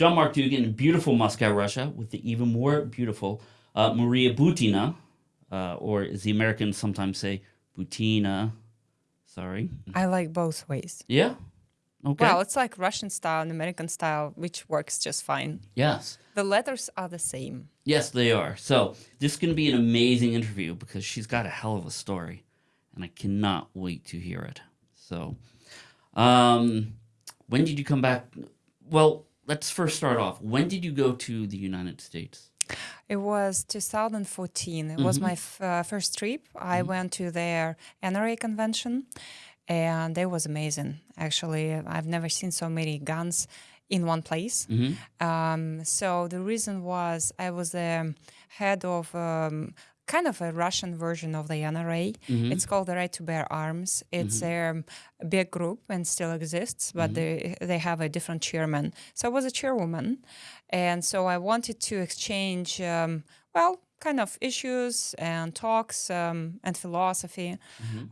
John Mark Dougan, beautiful Moscow, Russia, with the even more beautiful uh, Maria Butina, uh, or as the Americans sometimes say, Butina. Sorry. I like both ways. Yeah. Okay. Well, it's like Russian style and American style, which works just fine. yes. The letters are the same. Yes, they are. So this is going to be an amazing interview because she's got a hell of a story, and I cannot wait to hear it. So, um, when did you come back? Well, let's first start off. When did you go to the United States? It was 2014. It was my f- uh, first trip. I went to their NRA convention, and it was amazing. Actually, I've never seen so many guns in one place. Um, so the reason was I was the head of um, kind of a Russian version of the NRA. Mm-hmm. It's called the Right to Bear Arms. It's mm-hmm. a um, big group and still exists, but mm-hmm. they they have a different chairman. So I was a chairwoman, and so I wanted to exchange um, well kind of issues and talks um, and philosophy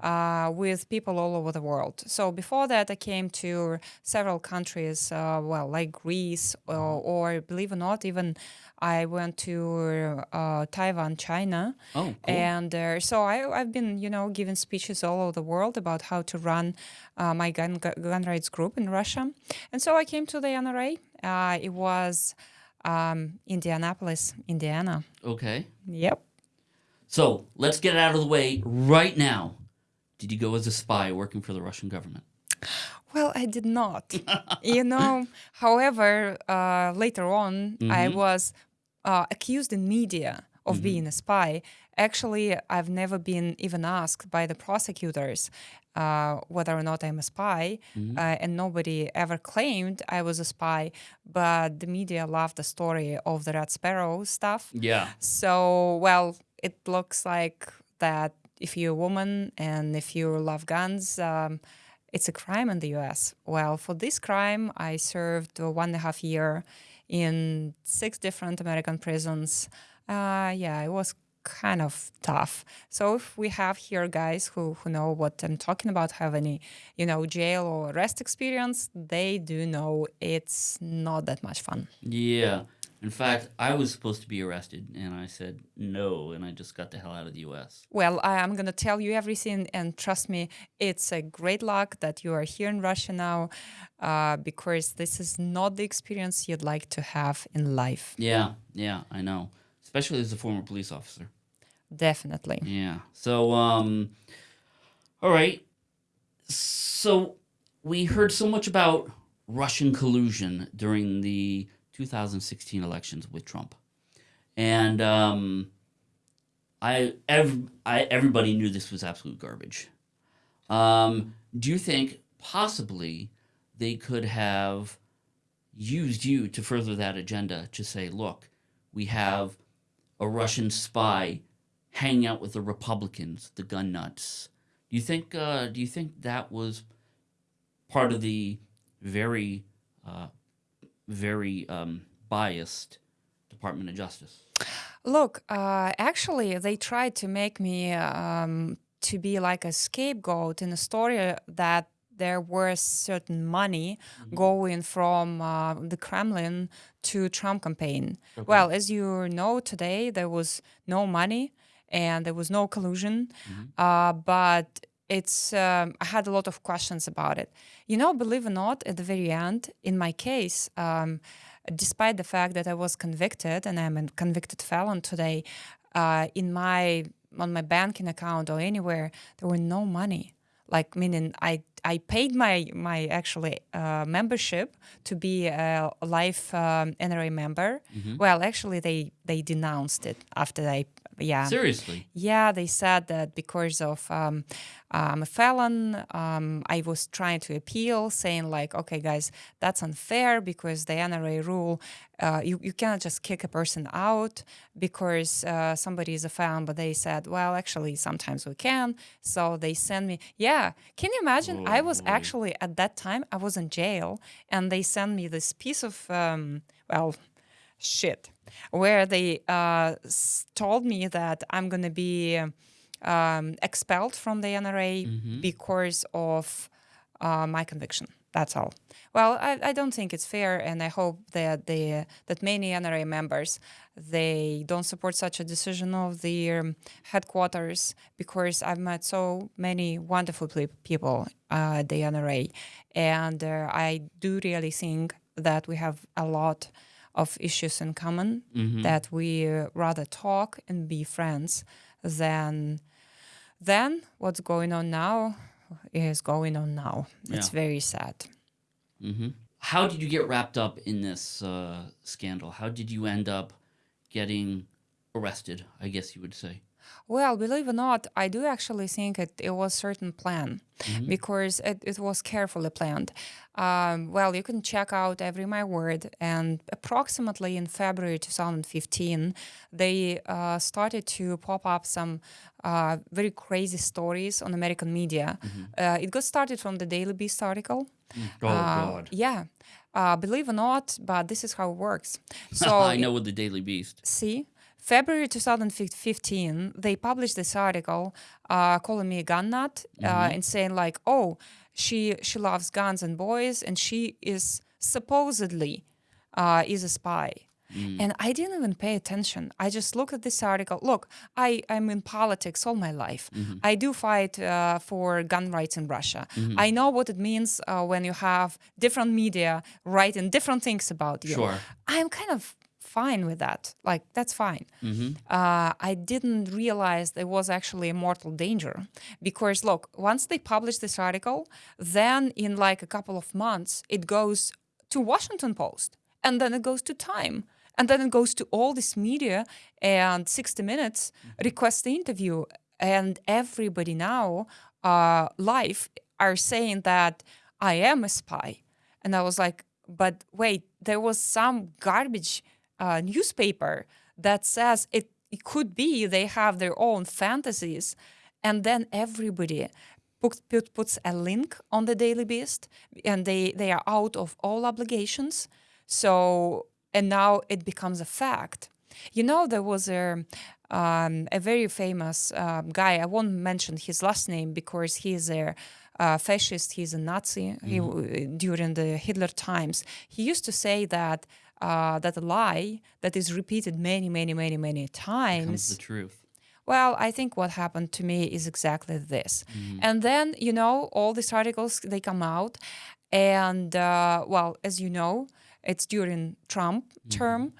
uh, with people all over the world. So before that, I came to several countries, uh, well, like Greece, or, or believe it or not, even I went to uh, Taiwan, China. Oh, cool. And uh, so I, I've been, you know, giving speeches all over the world about how to run uh, my gun, gun rights group in Russia. And so I came to the NRA. Uh, it was um, Indianapolis, Indiana. Okay. Yep. So let's get it out of the way right now. Did you go as a spy working for the Russian government? Well, I did not. you know, however, uh, later on, I was uh, accused in media of being a spy. Actually, I've never been even asked by the prosecutors uh, whether or not I'm a spy, uh, and nobody ever claimed I was a spy. But the media loved the story of the Red Sparrow stuff. Yeah. So, well, it looks like that if you're a woman and if you love guns, um, it's a crime in the US. Well, for this crime, I served one and a half year in six different American prisons. Uh, yeah, it was kind of tough. So if we have here guys who, who know what I'm talking about, have any, you know, jail or arrest experience, they do know it's not that much fun. Yeah. In fact, I was supposed to be arrested, and I said no, and I just got the hell out of the U.S. Well, I am going to tell you everything, and trust me, it's a great luck that you are here in Russia now, uh, because this is not the experience you'd like to have in life. Yeah, yeah, I know. Especially as a former police officer. Definitely. Yeah. So, um, all right. So we heard so much about Russian collusion during the 2016 elections with Trump, and um, I, ev- I everybody knew this was absolute garbage. Um, do you think possibly they could have used you to further that agenda to say, look, we have a Russian spy hanging out with the Republicans, the gun nuts. Do you think? Uh, do you think that was part of the very, uh, very um, biased Department of Justice? Look, uh, actually, they tried to make me um, to be like a scapegoat in a story that there was certain money going from uh, the Kremlin to Trump campaign. Well, as you know, today there was no money and there was no collusion, uh, but it's um, I had a lot of questions about it. You know, believe it or not, at the very end, in my case. Um, despite the fact that I was convicted and I'm a convicted felon today, uh, in my on my banking account or anywhere there were no money. Like meaning I I paid my my actually uh, membership to be a life um, NRA member. Well, actually they they denounced it after I yeah Seriously? yeah, they said that because of um, I'm a felon, um, I was trying to appeal, saying like, okay, guys, that's unfair because the NRA rule, uh, you you cannot just kick a person out because uh, somebody is a felon. But they said, well, actually, sometimes we can. So they send me. Yeah, can you imagine? I was actually at that time I was in jail, and they sent me this piece of um, well shit where they uh, told me that I'm going to be um, expelled from the NRA because of uh, my conviction. That's all. Well, I, I don't think it's fair, and I hope that the that many NRA members they don't support such a decision of the um, headquarters because I've met so many wonderful pe- people uh, at the NRA, and uh, I do really think that we have a lot of issues in common that we rather talk and be friends than than what's going on now is going on now. It's Yeah. very sad. hmm How did you get wrapped up in this uh, scandal? How did you end up getting arrested? I guess you would say. Well, believe it or not, I do actually think it, it was certain plan because it, it was carefully planned. Um, well, you can check out Every My Word, and approximately in February 2015, they uh, started to pop up some uh, very crazy stories on American media. Uh, it got started from the Daily Beast article. Oh Uh, God! Yeah. Uh, believe it or not, but this is how it works. So I know with the Daily Beast. See, February 2015, they published this article uh, calling me a gun nut uh, and saying like, "Oh, she she loves guns and boys, and she is supposedly uh, is a spy." And I didn't even pay attention. I just looked at this article. Look, I I'm in politics all my life. I do fight uh, for gun rights in Russia. I know what it means uh, when you have different media writing different things about you. Sure. I'm kind of fine with that. Like that's fine. Mm-hmm. Uh, I didn't realize there was actually a mortal danger because look, once they publish this article, then in like a couple of months it goes to Washington Post, and then it goes to Time, and then it goes to all this media and 60 Minutes request the interview, and everybody now uh, live are saying that I am a spy, and I was like, but wait, there was some garbage uh, newspaper that says it, it could be they have their own fantasies, and then everybody put, put, puts a link on the Daily Beast, and they they are out of all obligations. So and now it becomes a fact. You know, there was a um, a very famous um, guy. I won't mention his last name because he is a uh, fascist. He's a Nazi. He, during the Hitler times, he used to say that uh, that lie that is repeated many, many, many, many times. Comes the truth. Well, I think what happened to me is exactly this. And then, you know, all these articles they come out, and uh, well, as you know, it's during Trump term.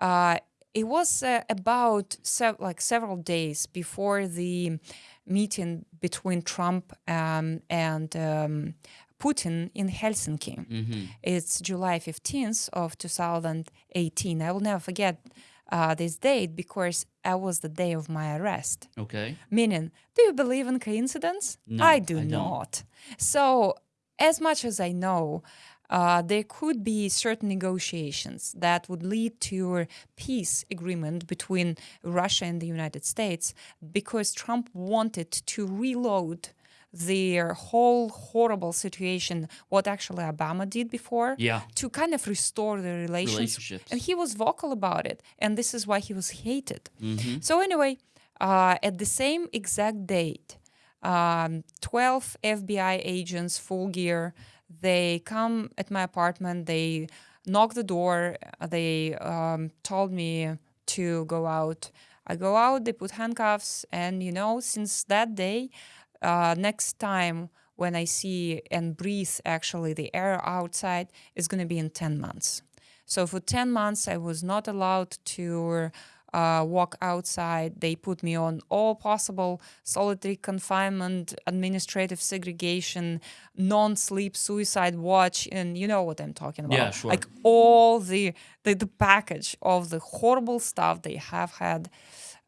Uh, it was uh, about sev- like several days before the meeting between Trump um, and um, Putin in Helsinki. It's July 15th of 2018. I will never forget uh, this date because that was the day of my arrest. Okay. Meaning, do you believe in coincidence? No, I do I not. So, as much as I know, uh, there could be certain negotiations that would lead to a peace agreement between Russia and the United States because Trump wanted to reload their whole horrible situation, what actually Obama did before, Yeah. to kind of restore the relations. Relationships. And he was vocal about it. And this is why he was hated. So, anyway, uh, at the same exact date, um, 12 FBI agents, full gear, they come at my apartment, they knock the door, uh, they um, told me to go out. I go out, they put handcuffs, and you know, since that day, uh, next time when I see and breathe actually the air outside is going to be in 10 months. So for 10 months, I was not allowed to uh, walk outside. They put me on all possible solitary confinement, administrative segregation, non sleep, suicide watch, and you know what I'm talking about. Yeah, sure. Like all the, the, the package of the horrible stuff they have had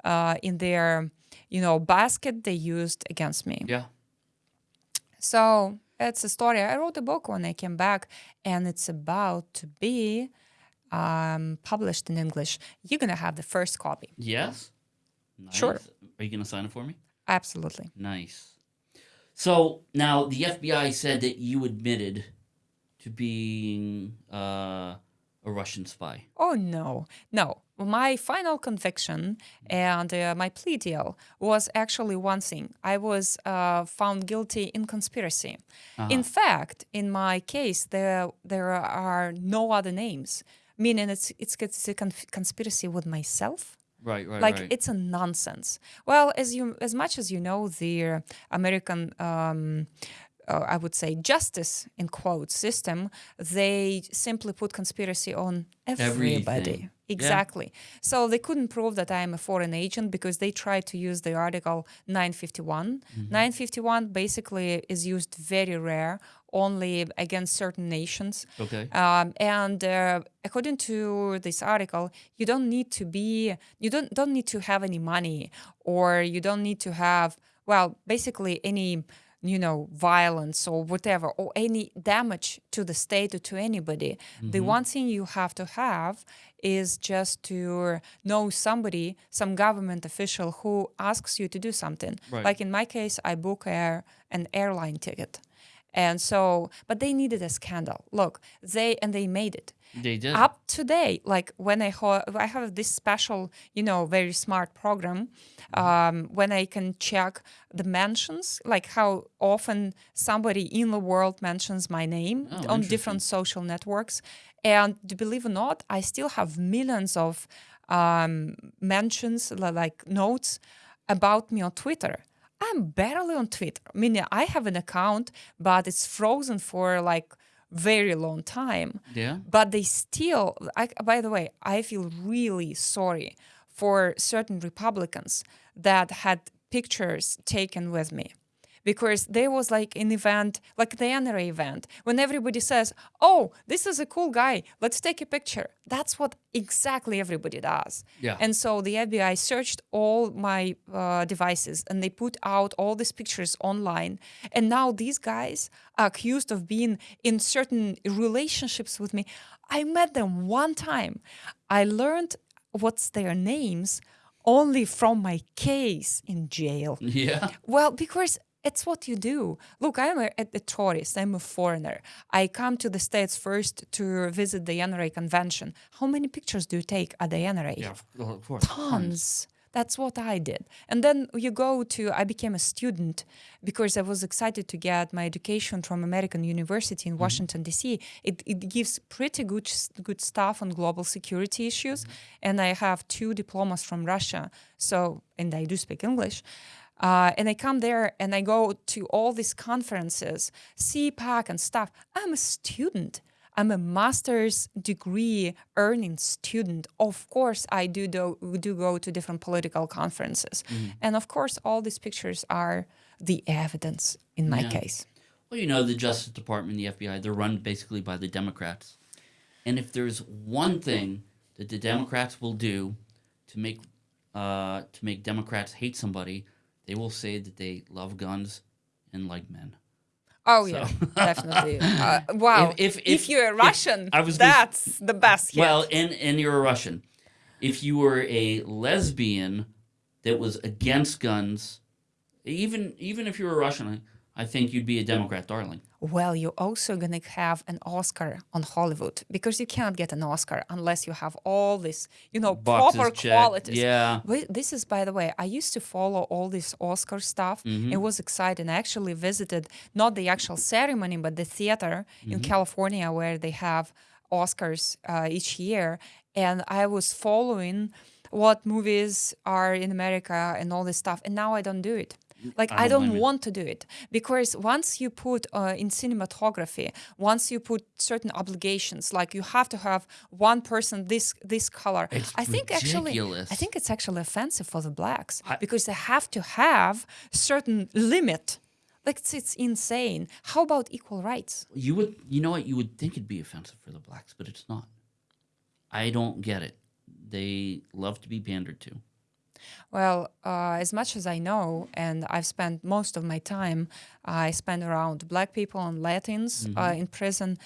uh, in their you know basket they used against me. Yeah. So it's a story. I wrote a book when I came back, and it's about to be um, published in English. You're gonna have the first copy. Yes. Nice. Sure. Are you gonna sign it for me? Absolutely. Nice. So now the FBI said that you admitted to being uh, a Russian spy. Oh no, no. My final conviction and uh, my plea deal was actually one thing. I was uh, found guilty in conspiracy. In fact, in my case, there there are no other names, meaning it's it's, it's a con- conspiracy with myself. Right, right, Like right. it's a nonsense. Well, as you as much as you know, the American. Um, uh, I would say justice in quote system, they simply put conspiracy on everybody. Everything. Yeah. Exactly. So they couldn't prove that I am a foreign agent because they tried to use the article 951. 951 basically is used very rare, only against certain nations. okay. Um, and uh, according to this article, you don't need to be, you don't don't need to have any money, or you don't need to have, well, basically any, you know, violence or whatever, or any damage to the state or to anybody. The mm-hmm. one thing you have to have is just to know somebody, some government official who asks you to do something. Right. Like in my case, I book a, an airline ticket. And so, but they needed a scandal. Look, they and they made it They did. up today. Like when I I have this special, you know, very smart program um, when I can check the mentions, like how often somebody in the world mentions my name Oh, on different social networks. And believe it or not, I still have millions of um, mentions, like notes about me on Twitter. I'm barely on Twitter. I mean, I have an account, but it's frozen for like very long time. Yeah. But they still, I, by the way, I feel really sorry for certain Republicans that had pictures taken with me. Because there was like an event, like the NRA event, when everybody says, Oh, this is a cool guy, let's take a picture. That's what exactly everybody does. Yeah. And so the FBI searched all my uh, devices and they put out all these pictures online. And now these guys are accused of being in certain relationships with me. I met them one time. I learned what's their names only from my case in jail. Yeah. Well, because it's what you do. Look, I'm a, a tourist. I'm a foreigner. I come to the States first to visit the NRA convention. How many pictures do you take at the NRA? Yeah, of course. Tons. That's what I did. And then you go to, I became a student because I was excited to get my education from American University in mm-hmm. Washington, D.C. It, it gives pretty good, good stuff on global security issues. Mm-hmm. And I have two diplomas from Russia. So, and I do speak English. Uh, and I come there and I go to all these conferences, CPAC and stuff. I'm a student. I'm a master's degree earning student. Of course, I do do, do go to different political conferences, and of course, all these pictures are the evidence in my Yeah. case. Well, you know, the Justice Department, the FBI, they're run basically by the Democrats. And if there's one thing that the Democrats will do to make uh, to make Democrats hate somebody, they will say that they love guns and like men. Oh yeah, definitely. Uh, wow. If- If, if- if- you're a Russian, I was gonna- that's the best. hit. Well, and and you're a Russian. If you were a lesbian that was against guns, even even if you were a Russian, I think you'd be a Democrat darling. Well, you're also going to have an Oscar on Hollywood because you cannot get an Oscar unless you have all this, you know, Boxes proper checked. qualities. Yeah. Wait, This is, by the way, I used to follow all this Oscar stuff. Mm-hmm. It was exciting. I actually visited not the actual ceremony, but the theater Mm-hmm. in California where they have Oscars uh, each year. And I was following what movies are in America and all this stuff. And now I don't do it. Like I I don't don't blame you. want to do it because once you put uh, in cinematography, once you put certain obligations, like you have to have one person this this color. It's I think actually. I think it's actually offensive for the blacks because they have to have certain limit. Like it's, it's insane. How about equal rights? You would, you know what? You would think it'd be offensive for the blacks, but it's not. I don't get it. They love to be pandered to. Well, uh, as much as I know, and I've spent most of my time, I spend around Black people and Latins uh, in prison.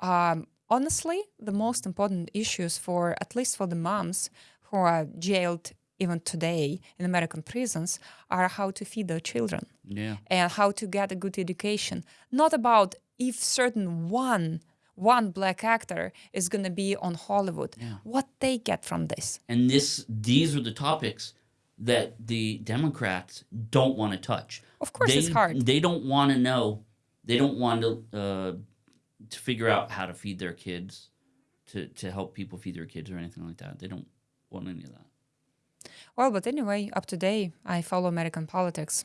Um, honestly, the most important issues for at least for the moms who are jailed even today in American prisons are how to feed their children Yeah. and how to get a good education. Not about if certain one one black actor is going to be on Hollywood. Yeah. What they get from this? And this these are the topics that the Democrats don't want to touch. Of course, they, it's hard. They don't want to know. They don't want to uh, to figure out how to feed their kids, to to help people feed their kids or anything like that. They don't want any of that. Well, but anyway, up to date, I follow American politics,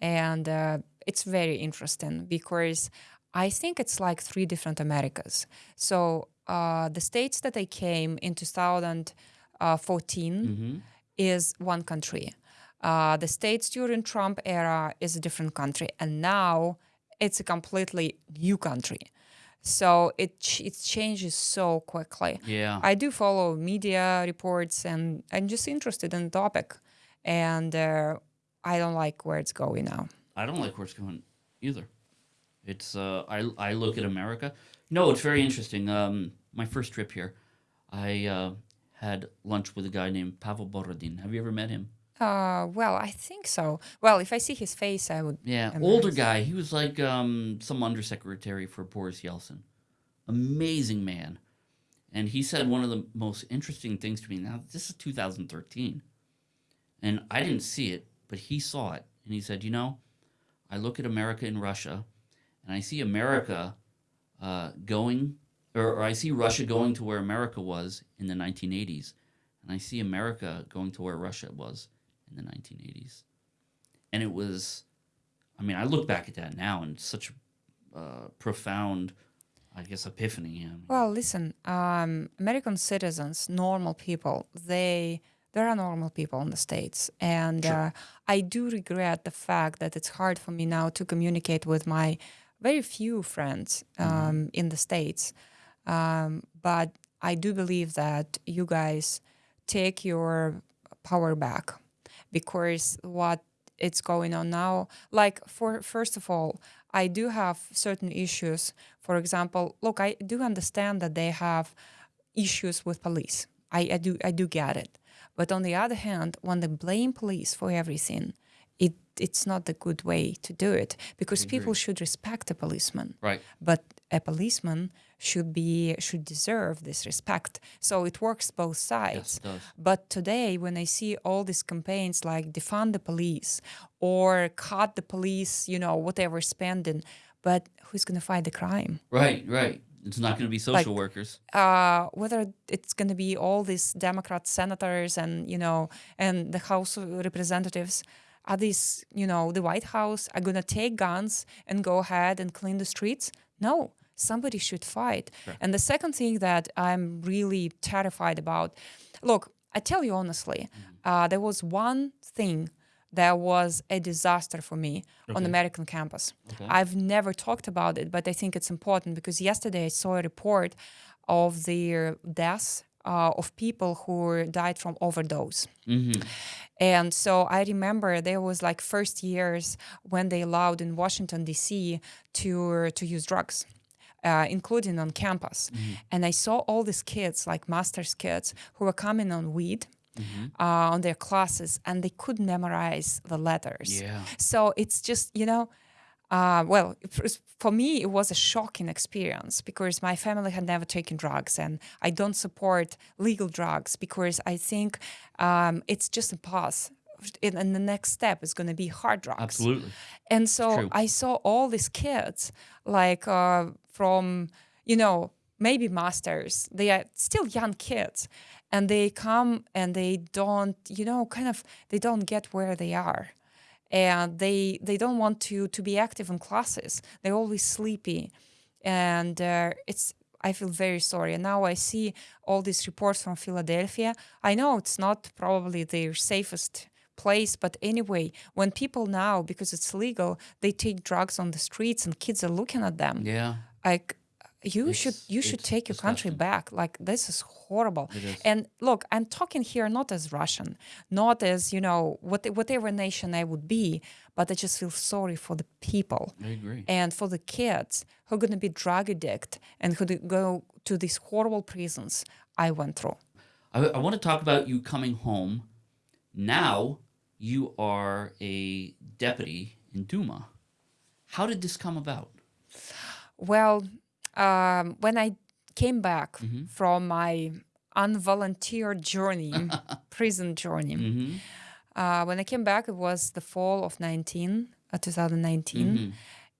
and uh, it's very interesting because I think it's like three different Americas. So uh, the states that I came in 2014 Mm-hmm. is one country. Uh, the states during Trump era is a different country, and now it's a completely new country. So it ch- it changes so quickly. Yeah. I do follow media reports, and I'm just interested in the topic, and uh, I don't like where it's going now. I don't like where it's going either. It's uh, I I look at America. No, it's very interesting. Um, my first trip here, I uh, had lunch with a guy named Pavel Borodin. Have you ever met him? Uh, well, I think so. Well, if I see his face, I would. Yeah, I'm older guy. He was like um, some undersecretary for Boris Yeltsin. Amazing man. And he said one of the most interesting things to me. Now, this is 2013. And I didn't see it, but he saw it. And he said, You know, I look at America and Russia, and I see America uh, going, or, or I see Russia going to where America was in the 1980s. And I see America going to where Russia was in the 1980s. And it was, I mean, I look back at that now and such a uh, profound, I guess, epiphany. I mean, Well, listen, um, American citizens, normal people, they there are normal people in the states, and uh, I do regret the fact that it's hard for me now to communicate with my very few friends um, in the states. Um, but I do believe that you guys take your power back because what it's going on now like for first of all i do have certain issues. For example look i do understand that they have issues with police. I, I do i do get it. But on the other hand when they blame police for everything it's not a good way to do it because people should respect a policeman right. but a policeman should be should deserve this respect so it works both sides Yes, it does. but today when i see all these campaigns like defund the police or cut the police you know whatever spending but who's going to fight the crime Right, right. It's not going to be social workers. uh, whether it's going to be all these Democrat senators and you know and the House of Representatives, are these you know the White House are going to take guns and go ahead and clean the streets? No, somebody should fight. And the second thing that I'm really terrified about, look, I tell you honestly, uh, there was one thing that was a disaster for me on American campus. I've never talked about it, but I think it's important because yesterday I saw a report of the deaths uh, of people who died from overdose. And so I remember there was like first years when they allowed in Washington D.C. to to use drugs. Uh, including on campus, and I saw all these kids, like master's kids, who were coming on weed, uh, on their classes, and they could memorize the letters. Yeah. So it's just, you know, uh, well, for me, it was a shocking experience because my family had never taken drugs, and I don't support legal drugs because I think um, it's just a pause. And and the next step is going to be hard drugs. Absolutely. And so. I saw all these kids, like uh, from, you know, maybe masters. They are still young kids. And they come and they don't, you know, kind of, they don't get where they are. And they they don't want to to be active in classes. They're always sleepy. And uh, it's, I feel very sorry. And now I see all these reports from Philadelphia. I know it's not probably their safest place, but anyway, when people now, because it's legal, they take drugs on the streets and kids are looking at them. Yeah. Like, you should you should it's take your country back. Like this is horrible. Is. And look, I'm talking here not as Russian, not as you know what, whatever nation I would be, but I just feel sorry for the people I agree. and for the kids who are going to be drug addict and who go to these horrible prisons I went through. I, I want to talk about you coming home. Now you are a deputy in Duma. How did this come about? Well, Um, when I came back Mm-hmm. from my unvolunteer journey, prison journey, Mm-hmm. uh, when I came back, it was the fall of 19, uh, 2019. Mm-hmm.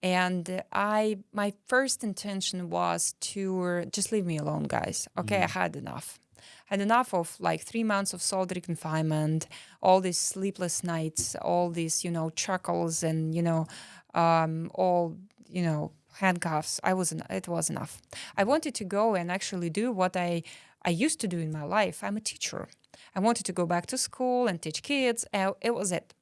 And uh, I, my first intention was to just leave me alone, guys. Okay, I had enough. Had enough of like three months of solitary confinement, all these sleepless nights, all these, you know, chuckles and, you know, um, all, you know, handcuffs. I was, it was enough. I wanted to go and actually do what I, I used to do in my life. I'm a teacher. I wanted to go back to school and teach kids. Uh, it was it.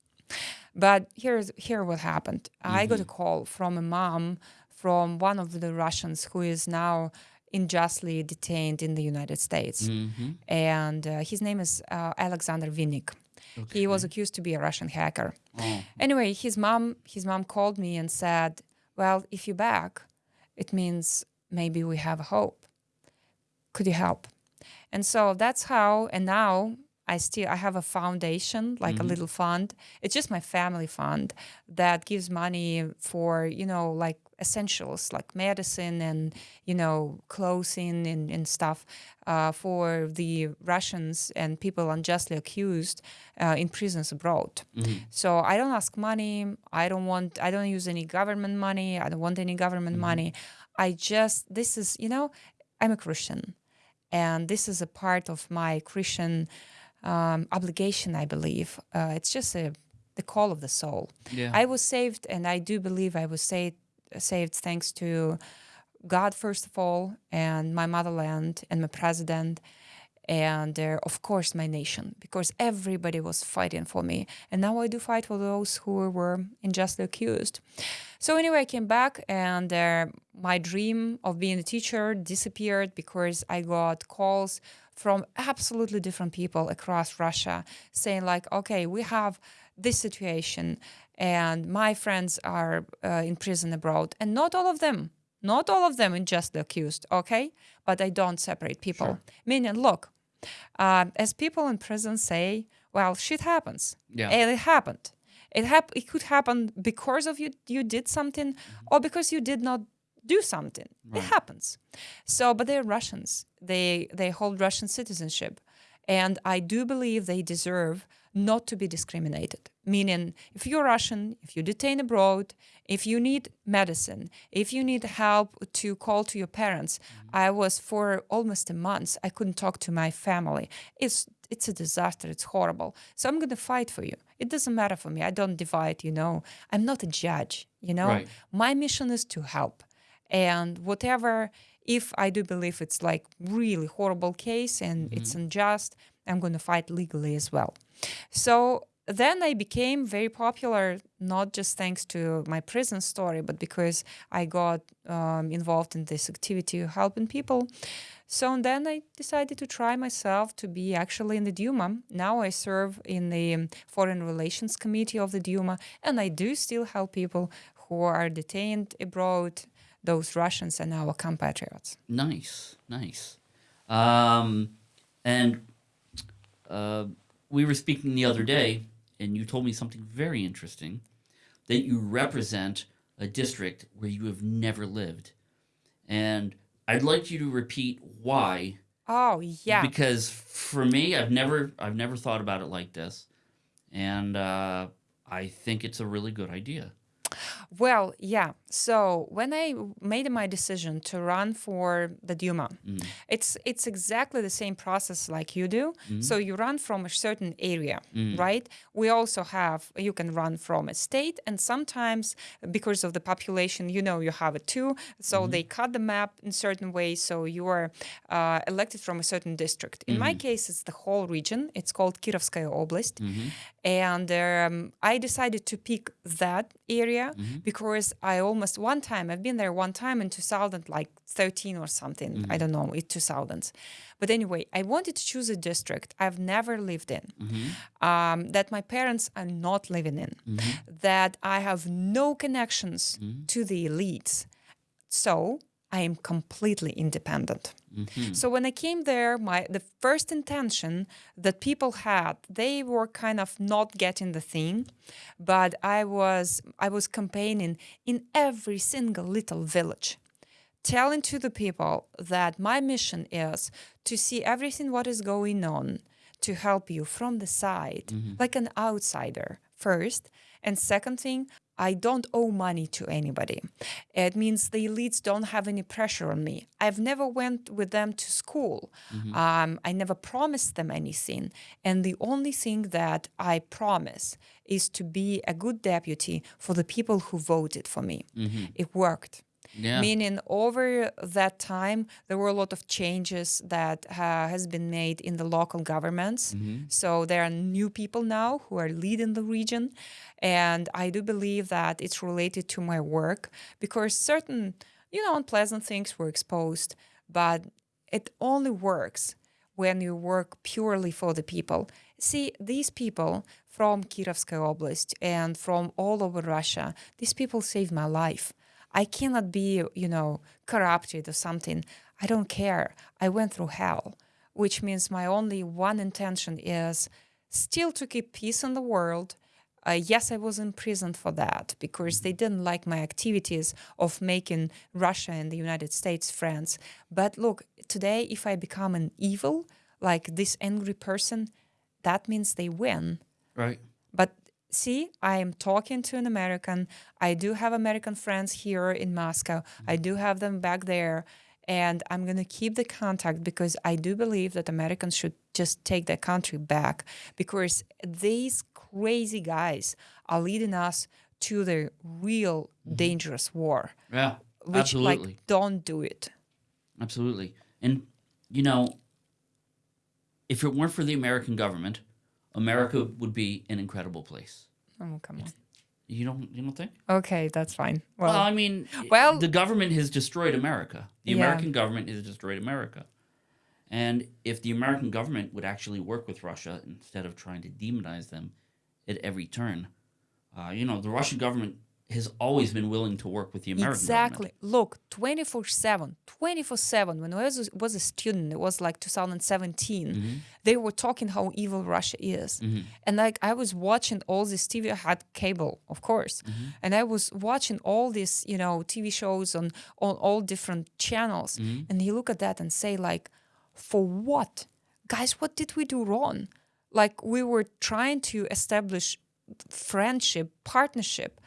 But here's here what happened. I got a call from a mom from one of the Russians who is now unjustly detained in the United States, Mm-hmm. and uh, his name is uh, Alexander Vinnik. He was accused to be a Russian hacker. Oh. Anyway, his mom his mom called me and said, "Well, if you're back, it means maybe we have hope. Could you help?" And so that's how. And now I still I have a foundation, like a little fund. It's just my family fund that gives money for you know like essentials like medicine and you know clothing and, and stuff uh, for the Russians and people unjustly accused uh, in prisons abroad. So I don't ask money. I don't want. I don't use any government money. I don't want any government money. I just this is you know I'm a Christian and this is a part of my Christian um, obligation, I believe. Uh, it's just a, the call of the soul. Yeah. I was saved, and I do believe I was saved, saved thanks to God, first of all, and my motherland, and my president, and uh, of course my nation, because everybody was fighting for me. And now I do fight for those who were unjustly accused. So anyway, I came back, and uh, my dream of being a teacher disappeared because I got calls from absolutely different people across Russia saying like, okay, we have this situation, and my friends are uh, in prison abroad, and not all of them, not all of them unjustly accused, okay, but I don't separate people. Meaning, look, uh, as people in prison say, well, shit happens, Yeah. and it happened. It hap- It could happen because of you. You did something, or because you did not do something. It happens. So, but they're Russians. They they hold Russian citizenship, and I do believe they deserve not to be discriminated. Meaning, if you're Russian, if you're detained abroad, if you need medicine, if you need help to call to your parents, mm-hmm. I was for almost a month. I couldn't talk to my family. It's it's a disaster. It's horrible. So I'm gonna fight for you. It doesn't matter for me. I don't divide. You know, I'm not a judge. You know, Right. my mission is to help and whatever if i do believe it's like really horrible case and it's unjust i'm going to fight legally as well. So then i became very popular not just thanks to my prison story but because i got um, involved in this activity of helping people. So then i decided to try myself to be actually in the duma. Now i serve in the foreign relations committee of the duma and i do still help people who are detained abroad those Russians and our compatriots. Nice, nice. Um, and uh, we were speaking the other day, and you told me something very interesting that you represent a district where you have never lived. And I'd like you to repeat why. Oh yeah, Because for me, I've never, I've never thought about it like this, and uh, I think it's a really good idea. Well, yeah. So when I made my decision to run for the Duma, mm. it's it's exactly the same process like you do. Mm-hmm. So you run from a certain area, mm. right? We also have you can run from a state, and sometimes because of the population, you know, you have it too. So mm-hmm. they cut the map in certain ways. So you are uh, elected from a certain district. In my mm-hmm. case, it's the whole region. It's called Kirovskaya Oblast, and um, I decided to pick that area Mm-hmm. because I almost one time I've been there one time in 2000 like 13 or something. I mm-hmm. don't know it 2000s but anyway I wanted to choose a district I've never lived in mm-hmm. um, that my parents are not living in that I have no connections to the elites. So I am completely independent. Mm-hmm. So when I came there, my the first intention that people had, they were kind of not getting the thing, but I was I was campaigning in every single little village telling to the people that my mission is to see everything what is going on to help you from the side mm-hmm. like an outsider first. And second thing i don't owe money to anybody. It means the elites don't have any pressure on me. I've never went with them to school. Um, i never promised them anything. And the only thing that i promise is to be a good deputy for the people who voted for me. It worked Yeah. meaning over that time there were a lot of changes that uh, has been made in the local governments so there are new people now who are leading the region and i do believe that it's related to my work because certain you know unpleasant things were exposed but it only works when you work purely for the people. See, these people from Kirovskaya Oblast and from all over Russia, these people saved my life. I cannot be, you know, corrupted or something. I don't care. I went through hell, which means my only one intention is still to keep peace in the world. Uh, yes, I was imprisoned for that because they didn't like my activities of making Russia and the United States friends. But look, today, if I become an evil, like this angry person, that means they win. Right. See, I am talking to an American. I do have American friends here in Moscow. I do have them back there. And I'm going to keep the contact because I do believe that Americans should just take their country back because these crazy guys are leading us to the real mm-hmm. dangerous war, Yeah. which, Absolutely. like, don't do it. Absolutely. And you know, if it weren't for the American government, America would be an incredible place. Oh, come on. You don't you don't think? Okay, that's fine. Well, Well, I mean, well- the government has destroyed America. The Yeah. American government has destroyed America. And if the American government would actually work with Russia instead of trying to demonize them at every turn, uh, you know, the Russian government has always been willing to work with the American exactly. government. Look, 24 7, 24 7. When I was, was a student, it was like 2017, Mm-hmm. they were talking how evil Russia is. And like I was watching all this TV, I had cable, of course. Mm-hmm. And I was watching all these, you know, TV shows on, on all different channels. Mm-hmm. And you look at that and say, like, for what? Guys, what did we do wrong? Like we were trying to establish friendship, partnership,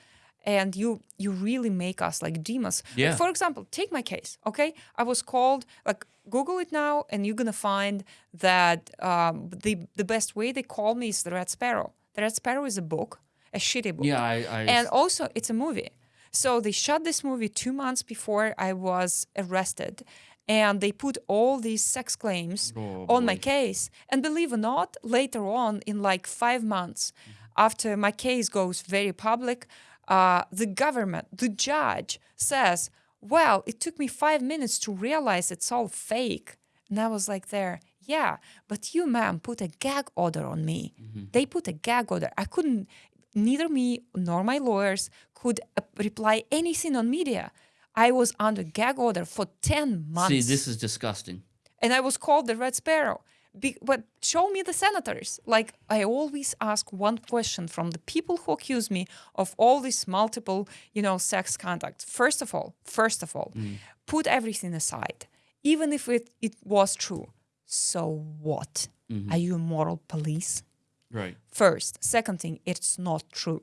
and you you really make us like demons. Like, Yeah. for example, take my case. Okay, I was called like Google it now, and you're gonna find that um, the the best way they call me is the Red Sparrow. The Red Sparrow is a book, a shitty book. Yeah, I, I And also, it's a movie. So they shot this movie two months before I was arrested. And they put all these sex claims Oh, on my case. And believe it or not, later on, in like five months, after my case goes very public, uh, the government, the judge says, Well, it took me five minutes to realize it's all fake. And I was like, There, yeah, but you, ma'am, put a gag order on me. They put a gag order. I couldn't, neither me nor my lawyers could uh, reply anything on media. I was under gag order for 10 months. see. This is disgusting. and I was called the Red Sparrow. Be- but show me the senators. Like, I always ask one question from the people who accuse me of all these multiple, you know, sex conduct. First of all, first of all, mm. put everything aside. Even if it, it was true, so what? Mm-hmm. Are you a moral police? Right. First. Second thing, it's not true.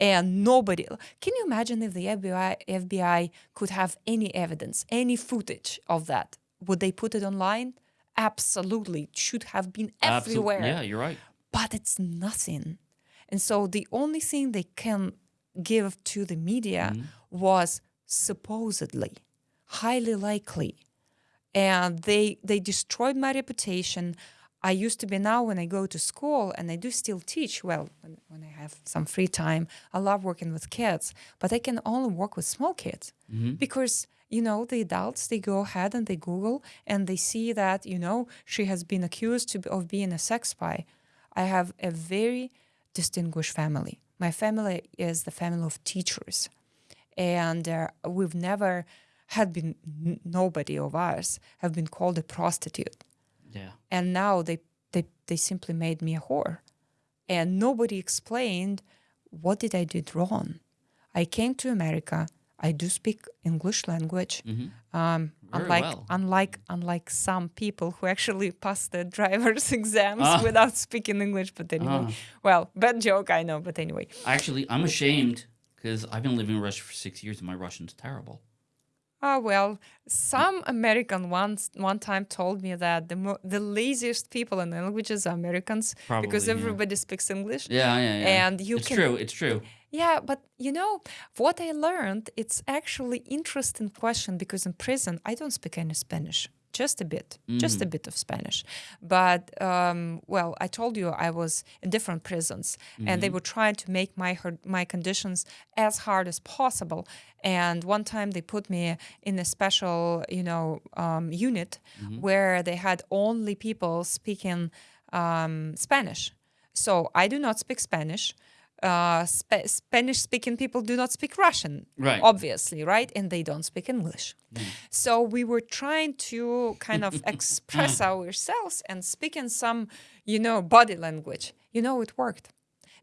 And nobody can you imagine if the FBI FBI could have any evidence, any footage of that? Would they put it online? Absolutely. It should have been Absol- everywhere. Yeah, you're right. But it's nothing. And so the only thing they can give to the media mm-hmm. was supposedly, highly likely. And they they destroyed my reputation. I used to be now when I go to school and I do still teach. Well, when, when I have some free time, I love working with kids, but I can only work with small kids mm-hmm. because you know the adults they go ahead and they Google and they see that you know she has been accused to, of being a sex spy. I have a very distinguished family. My family is the family of teachers, and uh, we've never had been n- nobody of us have been called a prostitute Yeah. and now they they they simply made me a whore and nobody explained what did i do wrong i came to america I do speak English language. Um, Very unlike well. unlike unlike some people who actually pass the driver's exams Ah. without speaking English. But anyway, Ah. well, bad joke, I know. But anyway, Actually, I'm ashamed because I've been living in Russia for six years and my Russian's terrible. Ah, well, some American once one time told me that the mo- the laziest people in languages are Americans because Probably, yeah. everybody speaks English. Yeah, yeah, yeah. And you it's can- true. It's true. Yeah, but you know what I learned? It's actually interesting question because in prison I don't speak any Spanish, just a bit, just a bit of Spanish. But um, well, I told you I was in different prisons, and they were trying to make my my conditions as hard as possible. And one time they put me in a special, you know, um, unit where they had only people speaking um, Spanish. So I do not speak Spanish uh, Spa- Spanish speaking people do not speak Russian, Right. obviously, right? And they don't speak English. So we were trying to kind of express ourselves and speak in some, you know, body language. You know, it worked.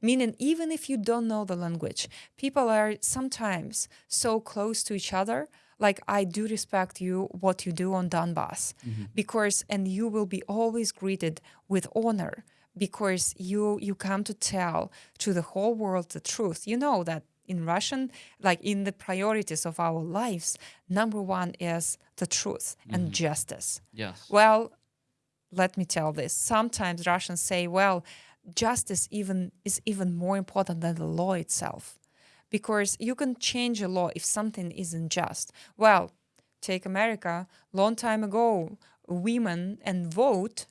Meaning, even if you don't know the language, people are sometimes so close to each other. Like, I do respect you, what you do on Donbass, because, and you will be always greeted with honor because you you come to tell to the whole world the truth. You know that in Russian, like in the priorities of our lives, number one is the truth and mm-hmm. justice. Yes. Well, let me tell this. Sometimes Russians say, well, justice even is even more important than the law itself. Because you can change a law if something isn't just. Well, take America, long time ago, women and vote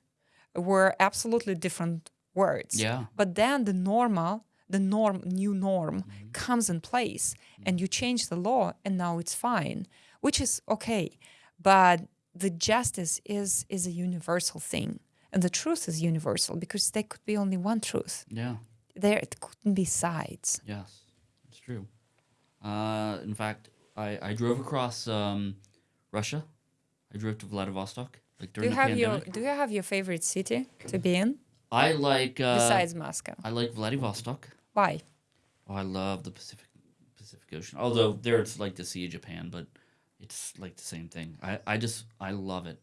were absolutely different words. Yeah. But then the normal, the norm, new norm comes in place and you change the law and now it's fine, which is okay. But the justice is is a universal thing. And the truth is universal because there could be only one truth. Yeah. There it couldn't be sides. Yes. It's true. Uh, in fact, I, I drove across um, Russia. I drove to Vladivostok. Like Do you have pandemic. your do you have your favorite city to be in I like uh, besides Moscow? I like Vladivostok. Why? Oh, I love the Pacific Pacific Ocean. Although there it's like the Sea of Japan, but it's like the same thing. I, I just I love it,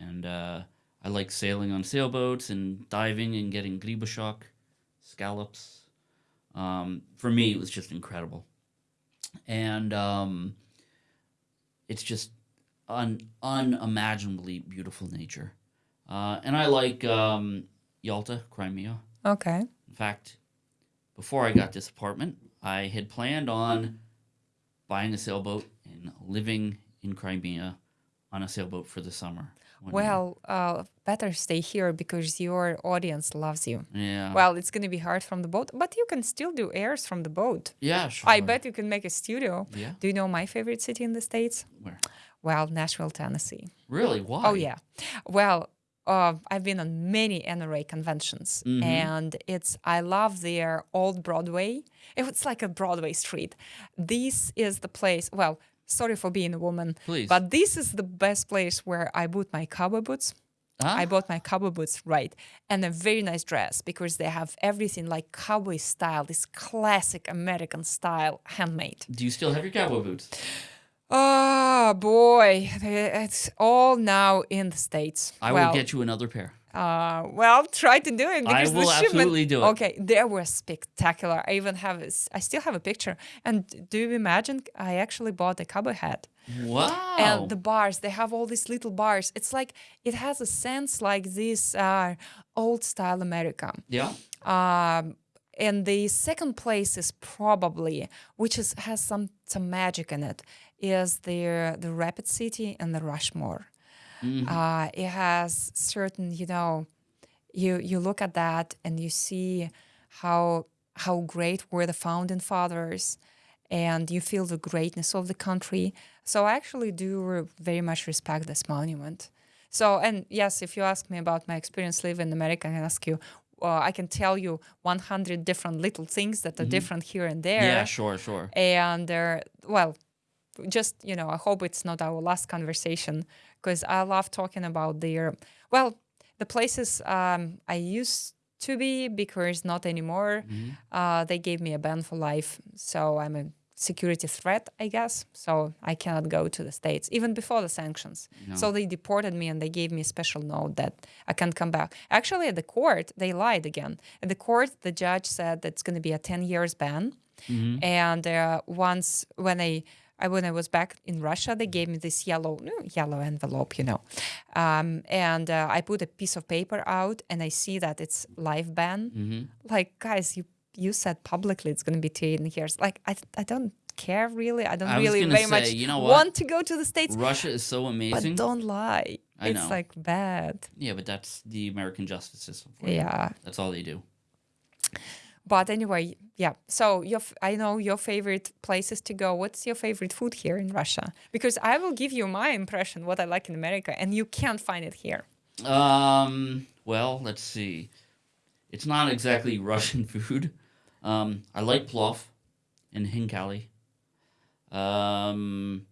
and uh, I like sailing on sailboats and diving and getting gribashok, scallops. Um, for me, it was just incredible, and um, it's just un, unimaginably beautiful nature. Uh, and I like um, Yalta, Crimea. Okay. In fact, before I got this apartment, I had planned on buying a sailboat and living in Crimea on a sailboat for the summer. Well, uh, better stay here because your audience loves you. yeah, Well, it's going to be hard from the boat, but you can still do airs from the boat. yeah, sure. I bet you can make a studio. Yeah, Do you know my favorite city in the States? where? Well, Nashville, Tennessee. Really? Why? Oh, yeah. Well, uh, I've been on many NRA conventions, Mm-hmm. and it's I love their old Broadway. It's like a Broadway street. This is the place. Well, sorry for being a woman, Please. but this is the best place where I bought my cowboy boots. Ah, I bought my cowboy boots, right, and a very nice dress because they have everything like cowboy style, this classic American style, handmade. do you still have your cowboy boots? Oh boy, it's all now in the states. I well, will get you another pair. uh, well, try to do it I because will the shipment. absolutely do it. Okay, they were spectacular. I even have, a I still have a picture. And do you imagine? I actually bought a cowboy hat. Wow. and the bars they have all these little bars it's like it has a sense like this uh, old style america yeah. um, and the second place is probably which is has some some magic in it is the the rapid city and the rushmore uh, it has certain you know you you look at that and you see how how great were the founding fathers and you feel the greatness of the country so i actually do very much respect this monument so and yes if you ask me about my experience living in america i can ask you uh, i can tell you 100 different little things that are different here and there Yeah. Sure. Sure. and uh, well just you know i hope it's not our last conversation because i love talking about their well the places um, i used to be because not anymore uh, they gave me a ban for life so i'm a security threat, I guess. So I cannot go to the States, even before the sanctions. So they deported me and they gave me a special note that I can't come back. Actually, at the court, they lied again. At the court, the judge said that it's going to be a 10 years ban. And uh, once when I, I when I was back in Russia, they gave me this yellow yellow envelope, you know, um, and uh, I put a piece of paper out, and I see that it's live ban. Like guys, you you said publicly it's going to be 10 years. Like I I don't care really. I don't I really very say, much you know want to go to the states, Russia is so amazing. but don't lie. I it's know. like bad. Yeah, but that's the American justice system. For you. Yeah. That's all they do. But anyway, yeah. So your, I know your favorite places to go. What's your favorite food here in Russia? Because I will give you my impression what I like in America, and you can't find it here. Um. Well, let's see. It's not exactly Russian food. Um. I like plov and hinkali. Um.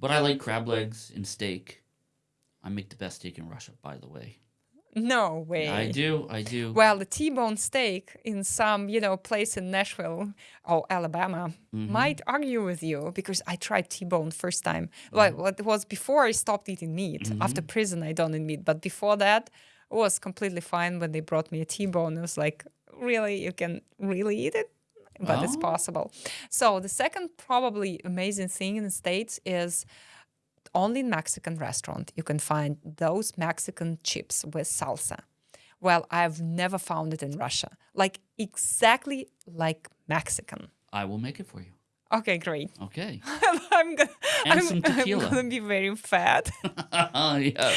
But I like crab legs and steak. I make the best steak in Russia, by the way. No way. I do. I do. Well, the T-bone steak in some, you know, place in Nashville or Alabama Mm-hmm. might argue with you because I tried T-bone first time. Well, Mm-hmm. what it was before I stopped eating meat. After prison, I don't eat meat, but before that, it was completely fine when they brought me a T-bone. It was like, really, you can really eat it, but it's Oh. possible. So the second probably amazing thing in the states is only in Mexican restaurant you can find those Mexican chips with salsa. Well, I've never found it in Russia. Like exactly like Mexican. I will make it for you. Okay, great. Okay. I'm gonna, And I'm, some I'm gonna be very fat. yeah.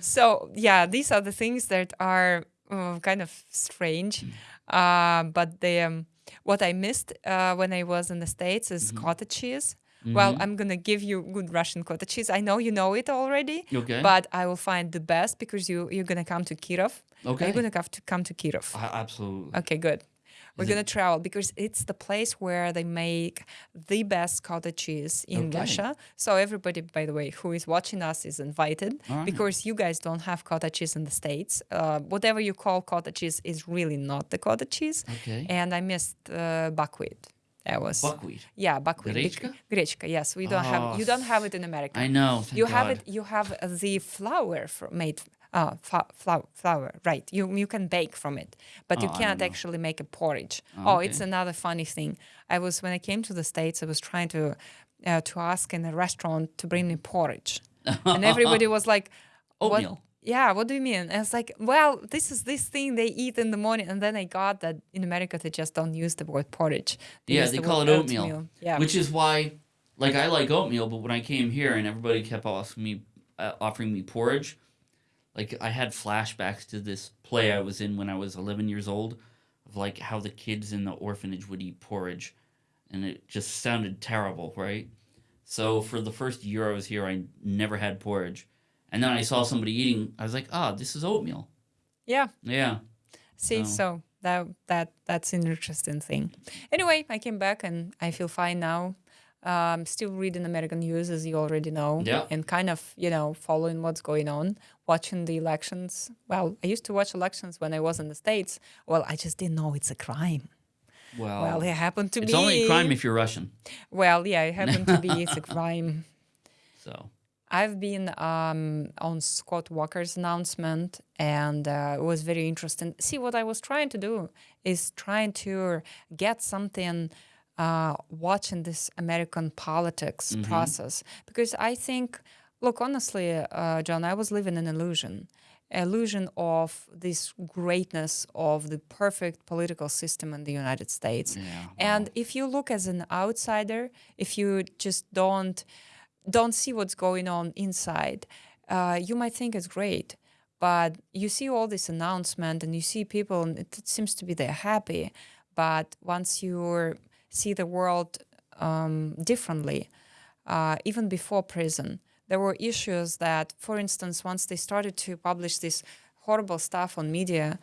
so yeah, these are the things that are uh, kind of strange, uh, but the um, what I missed uh, when I was in the states is Mm-hmm. cottage cheese. Well, I'm gonna give you good Russian cottage cheese. I know you know it already, Okay. but I will find the best because you you're gonna come to Kirov. Okay. You're gonna have to come to Kirov. I, absolutely. Okay, good. We're gonna travel because it's the place where they make the best cottage cheese in Okay. Russia. So everybody, by the way, who is watching us is invited right. because you guys don't have cottage cheese in the states. Uh, whatever you call cottage cheese is really not the cottage cheese. Okay. And I missed uh, buckwheat. That was Buckwheat. yeah, buckwheat. Grechka? Grechka, yes, we don't Oh, have. You don't have it in America. I know. You have it. You have the flour made. Uh, flour, flour, right? You you can bake from it, but you Oh, cannot don't actually make a porridge. Oh, it's another funny thing. I was when I came to the states, I was trying to uh, to ask in a restaurant to bring me porridge, and everybody was like, "What- Oatmeal. Yeah, what do you mean? And I was like, well, this is this thing they eat in the morning, and then I got that in America they just don't use the word porridge. Yeah, they the call it oatmeal. Yeah, Which is why, like, I like oatmeal, but when I came here and everybody kept asking me, uh, offering me porridge, like, I had flashbacks to this play I was in when I was 11 years old, of like how the kids in the orphanage would eat porridge, and it just sounded terrible, right? So for the first year I was here, I never had porridge, and then I saw somebody eating. I was like, ah, this is oatmeal. yeah. Yeah. See, So- so that that that's an interesting thing. Anyway, I came back and I feel fine now. Um, still reading American news, as you already know, Yeah. and kind of you know following what's going on, watching the elections. Well, I used to watch elections when I was in the states. Well, I just didn't know it's a crime. Well, well, it happened to Oh. it's be. only a crime if you're Russian. Well, yeah, it happened to be it's a crime. So I've been um, on Scott Walker's announcement, and uh, it was very interesting. See, what I was trying to do is trying to get something uh, watching this American politics process because I think, look, honestly, uh, John, I was living in illusion. Illusion of this greatness of the perfect political system in the United States. yeah. And if you look as an outsider, if you just don't don't see what's going on inside, uh, you might think it's great. But you see all this announcement and you see people, and it, it seems to be they're happy. But once you see the world um, differently, uh, even before prison, there were issues that, for instance, once they started to publish this horrible stuff on media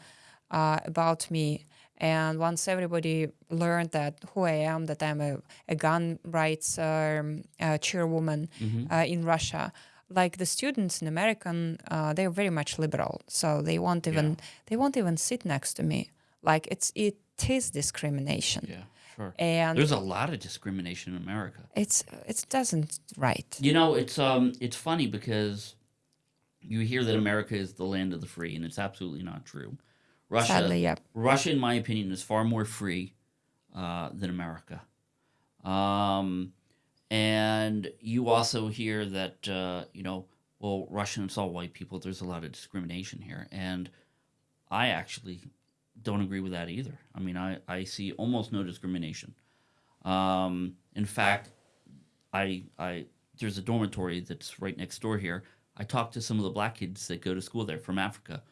uh, about me, and once everybody learned that who I am, that I'm a, a gun rights um, uh, chairwoman uh, in Russia, like the students in American, uh, they're very much liberal, so they won't even they won't even sit next to me. Like it's it is discrimination. Yeah. Sure. and There's a lot of discrimination in America. it's it doesn't right. You know, it's um, it's funny because you hear that America is the land of the free, and it's absolutely not true. Russia, Sadly, yeah. Russia, in my opinion, is far more free uh, than America. Um, and you also hear that uh, you know, well, Russian it's all white people. There's a lot of discrimination here, and I actually don't agree with that either. I mean, I, I see almost no discrimination. Um, in fact, I I there's a dormitory that's right next door here. I talked to some of the black kids that go to school there from Africa,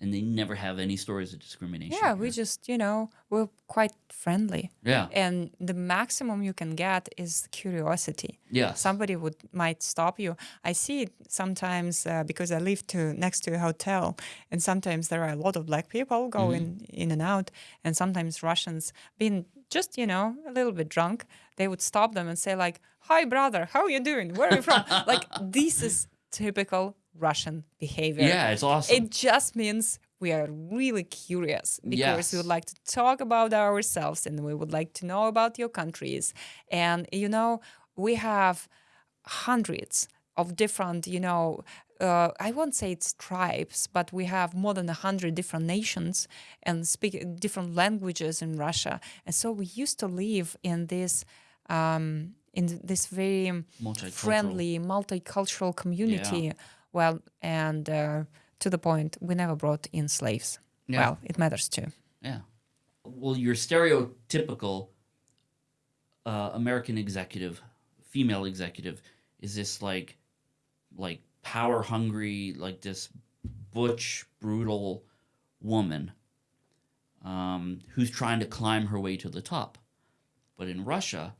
and they never have any stories of discrimination. Yeah, we just you know we're quite friendly, yeah and the maximum you can get is curiosity. Yeah. Somebody would might stop you. I see it sometimes uh, because I live to next to a hotel, and sometimes there are a lot of black people going in and out, and sometimes Russians being just you know a little bit drunk, they would stop them and say like, "Hi, brother, how are you doing? Where are you from?" like this is typical Russian behavior. yeah it's awesome. It just means we are really curious because we would like to talk about ourselves and we would like to know about your countries. And, you know, we have hundreds of different, you know, uh, I won't say it's tribes, but we have more than a hundred different nations and speak different languages in Russia. And so we used to live in this, um, in this very Multicultural. friendly, multicultural community. Well, and uh, to the point, we never brought in slaves. Yeah. Well, it matters too. Yeah. Well, your stereotypical uh, American executive, female executive, is this like, like power hungry, like this butch, brutal woman um, who's trying to climb her way to the top. But in Russia,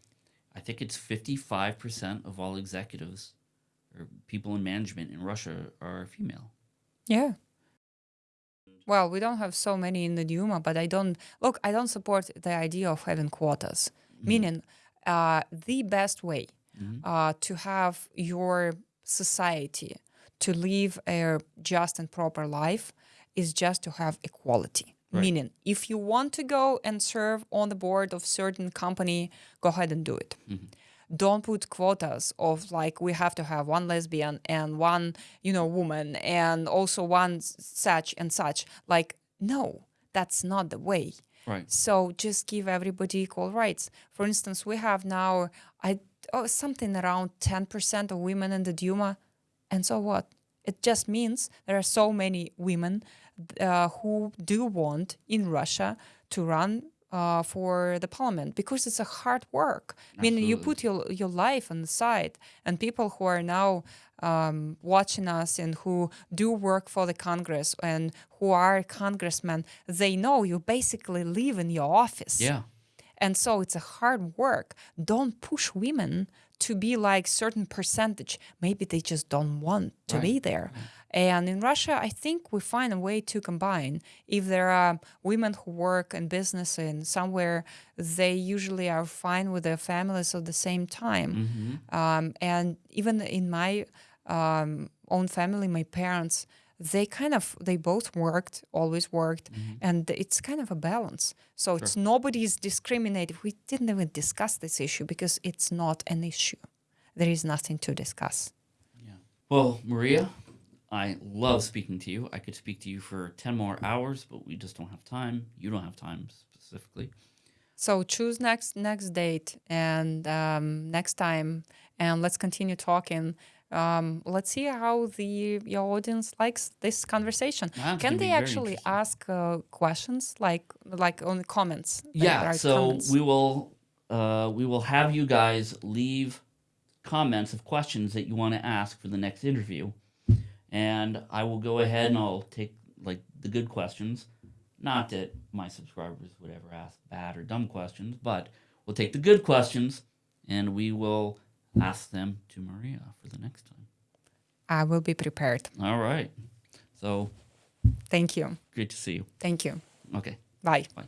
I think it's 55% of all executives people in management in Russia are female. Yeah. Well, we don't have so many in the Duma, but I don't look. I don't support the idea of having quotas. Meaning, uh, the best way uh, to have your society to live a just and proper life is just to have equality. Meaning, if you want to go and serve on the board of certain company, go ahead and do it don't put quotas of like we have to have one lesbian and one you know woman and also one such and such. Like no that's not the way. Right. so just give everybody equal rights. For instance we have now i oh, something around 10% of women in the duma and so what? It just means there are so many women uh, who do want in russia to run uh, for the parliament because it's a hard work. I mean, you put your your life on the side, and people who are now um, watching us and who do work for the Congress and who are congressmen, they know you basically live in your office. Yeah. And so it's a hard work. Don't push women to be like certain percentage. Maybe they just don't want to be there. And in Russia, I think we find a way to combine. If there are women who work in business and somewhere, they usually are fine with their families at the same time. Um, and even in my um, own family, my parents, they kind of they both worked, always worked, and it's kind of a balance. So it's nobody's discriminated. We didn't even discuss this issue because it's not an issue. There is nothing to discuss. yeah Well, Maria, I love speaking to you. I could speak to you for 10 more hours, but we just don't have time. You don't have time specifically. So choose next next date and um, next time, and let's continue talking. Um, let's see how the your audience likes this conversation. It's Can they actually ask uh, questions like like on the comments? Yeah, so comments? we will uh, we will have you guys leave comments of questions that you want to ask for the next interview, and I will go ahead and I'll take like the good questions. Not that my subscribers would ever ask bad or dumb questions, but we'll take the good questions and we will ask them to Maria for the next time. I will be prepared. All right. So Thank you. great to see you. Thank you. Okay. Bye. Bye.